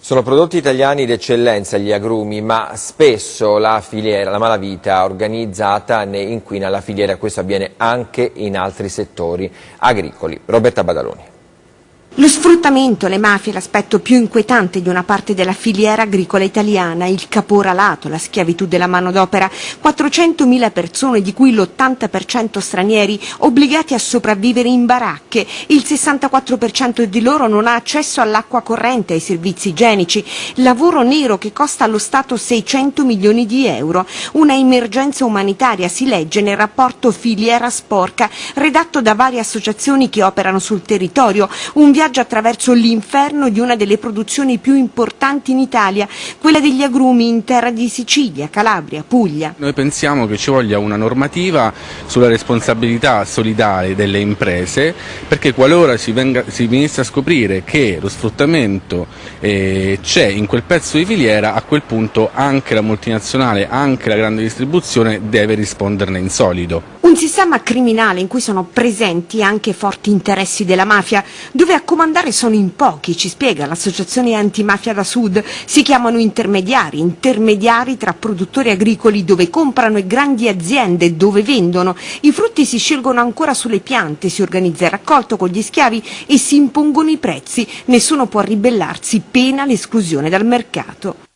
Sono prodotti italiani d'eccellenza gli agrumi, ma spesso la filiera, la malavita organizzata ne inquina la filiera, questo avviene anche in altri settori agricoli. Roberta Badaloni. Lo sfruttamento, le mafie, l'aspetto più inquietante di una parte della filiera agricola italiana, il caporalato, la schiavitù della manodopera, 400.000 persone, di cui l'80% stranieri, obbligati a sopravvivere in baracche, il 64% di loro non ha accesso all'acqua corrente, ai servizi igienici, lavoro nero che costa allo Stato 600 milioni di euro, una emergenza umanitaria, si legge nel rapporto Filiera Sporca, redatto da varie associazioni che operano sul territorio, un viaggio viaggio attraverso l'inferno di una delle produzioni più importanti in Italia, quella degli agrumi in terra di Sicilia, Calabria, Puglia. Noi pensiamo che ci voglia una normativa sulla responsabilità solidale delle imprese perché qualora si, venga, si venisse a scoprire che lo sfruttamento eh, c'è in quel pezzo di filiera, a quel punto anche la multinazionale, anche la grande distribuzione deve risponderne in solido. Un sistema criminale in cui sono presenti anche forti interessi della mafia, dove a comandare sono in pochi, ci spiega l'associazione antimafia da sud, si chiamano intermediari, intermediari tra produttori agricoli dove comprano e grandi aziende dove vendono. I frutti si scelgono ancora sulle piante, si organizza il raccolto con gli schiavi e si impongono i prezzi, nessuno può ribellarsi, pena l'esclusione dal mercato.